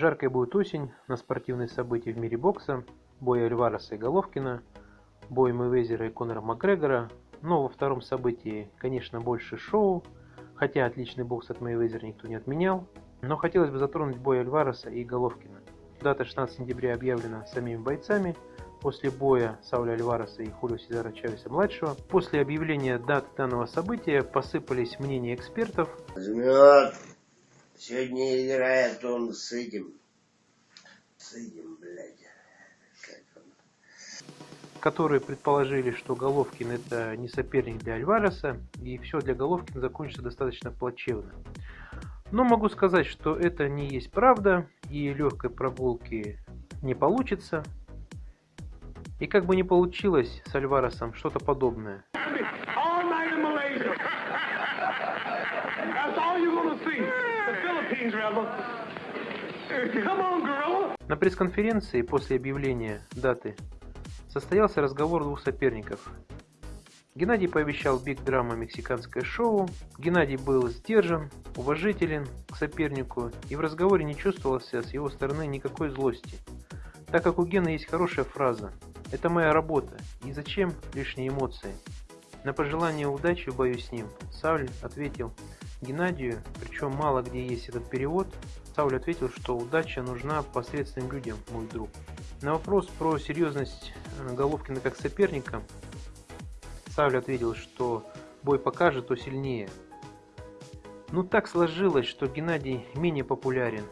Жаркая будет осень на спортивные события в мире бокса, бой Альвареса и Головкина, бой Мэйвезера и Конора Макгрегора, но во втором событии, конечно, больше шоу, хотя отличный бокс от Мэйвезера никто не отменял, но хотелось бы затронуть бой Альвареса и Головкина. Дата 16 сентября объявлена самими бойцами, после боя Сауля Альвареса и Хулио Сезара Чавеса-младшего. После объявления даты данного события посыпались мнения экспертов. Жмет. Сегодня играет он с этим. С этим, блядь. Как он? которые предположили, что Головкин это не соперник для Альвареса, и все для Головкина закончится достаточно плачевно. Но могу сказать, что это не есть правда, и легкой прогулки не получится. И как бы не получилось с Альваресом что-то подобное. На пресс-конференции после объявления даты состоялся разговор двух соперников. Геннадий пообещал Биг Драма мексиканское шоу. Геннадий был сдержан, уважителен к сопернику и в разговоре не чувствовался с его стороны никакой злости. Так как у Гена есть хорошая фраза «Это моя работа, и зачем лишние эмоции?» На пожелание удачи в бою с ним Сауль ответил Геннадию, причем мало где есть этот перевод, Сауль ответил, что удача нужна посредственным людям, мой друг. На вопрос про серьезность э, Головкина как соперника, Сауль ответил, что бой покажет, то сильнее. Ну так сложилось, что Геннадий менее популярен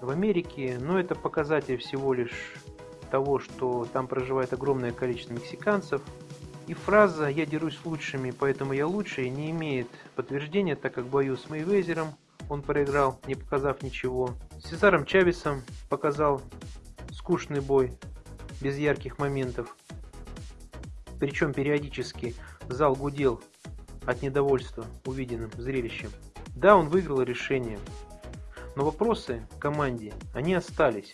в Америке, но это показатель всего лишь того, что там проживает огромное количество мексиканцев. И фраза «я дерусь с лучшими, поэтому я лучший» не имеет подтверждения, так как в бою с Мейвезером он проиграл, не показав ничего. С Сезаром Чавесом показал скучный бой, без ярких моментов. Причем периодически зал гудел от недовольства увиденным зрелищем. Да, он выиграл решение, но вопросы команде, они остались.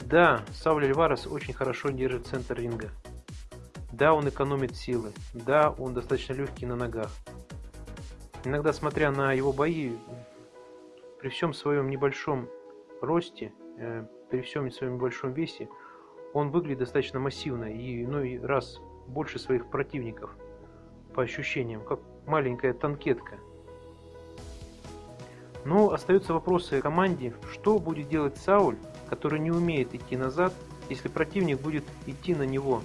Да, Сауль Альварес очень хорошо держит центр ринга. Да, он экономит силы. Да, он достаточно легкий на ногах. Иногда, смотря на его бои, при всем своем небольшом росте, э, при всем своем небольшом весе, он выглядит достаточно массивно и иной раз больше своих противников по ощущениям, как маленькая танкетка. Но остаются вопросы команде, что будет делать Сауль, который не умеет идти назад, если противник будет идти на него.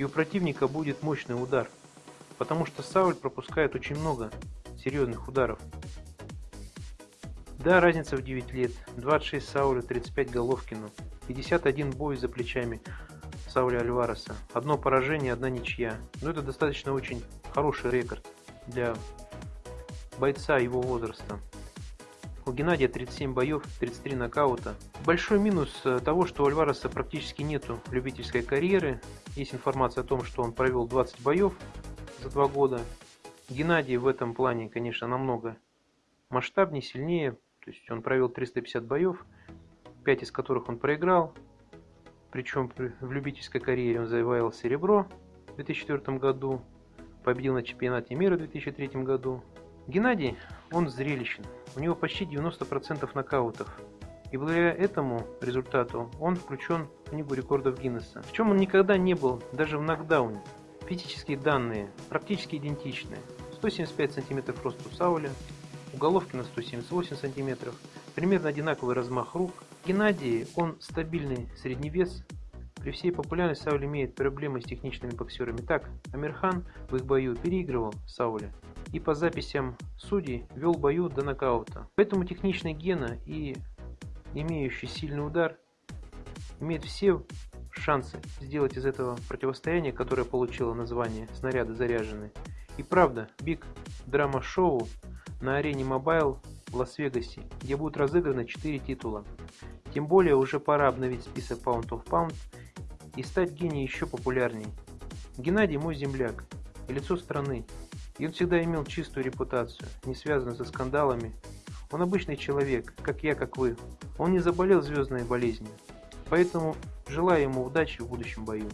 И у противника будет мощный удар, потому что Сауль пропускает очень много серьезных ударов. Да, разница в 9 лет, 26 Саулю, 35 Головкину, 51 бой за плечами Сауля Альвареса, одно поражение, одна ничья. Но это достаточно очень хороший рекорд для бойца его возраста. У Геннадия 37 боев, 33 нокаута. Большой минус э, того, что у Альвареса практически нету любительской карьеры. Есть информация о том, что он провел 20 боев за два года. Геннадий в этом плане, конечно, намного масштабнее, сильнее. То есть он провел 350 боев, 5 из которых он проиграл. Причем в любительской карьере он завоевал серебро в 2004 году, победил на чемпионате мира в 2003 году. Геннадий, он зрелищен. У него почти 90% нокаутов. И благодаря этому результату он включен в книгу рекордов Гиннесса. В чем он никогда не был, даже в нокдауне. Физические данные практически идентичны. 175 см рост Сауля, у Головкина 178 см, примерно одинаковый размах рук. Геннадий, он стабильный средний вес. При всей популярности Сауль имеет проблемы с техничными боксерами. Так, Амир Хан в их бою переигрывал Сауля и по записям судей вел бою до нокаута. Поэтому техничный Гена и имеющий сильный удар имеет все шансы сделать из этого противостояния, которое получило название «Снаряды заряжены». И правда, Big Drama Show на арене Mobile в Лас-Вегасе, где будут разыграны 4 титула. Тем более уже пора обновить список Pound of Pound и стать гением еще популярней. Геннадий мой земляк и лицо страны, и он всегда имел чистую репутацию, не связанную со скандалами. Он обычный человек, как я, как вы. Он не заболел звездной болезнью. Поэтому желаю ему удачи в будущем бою.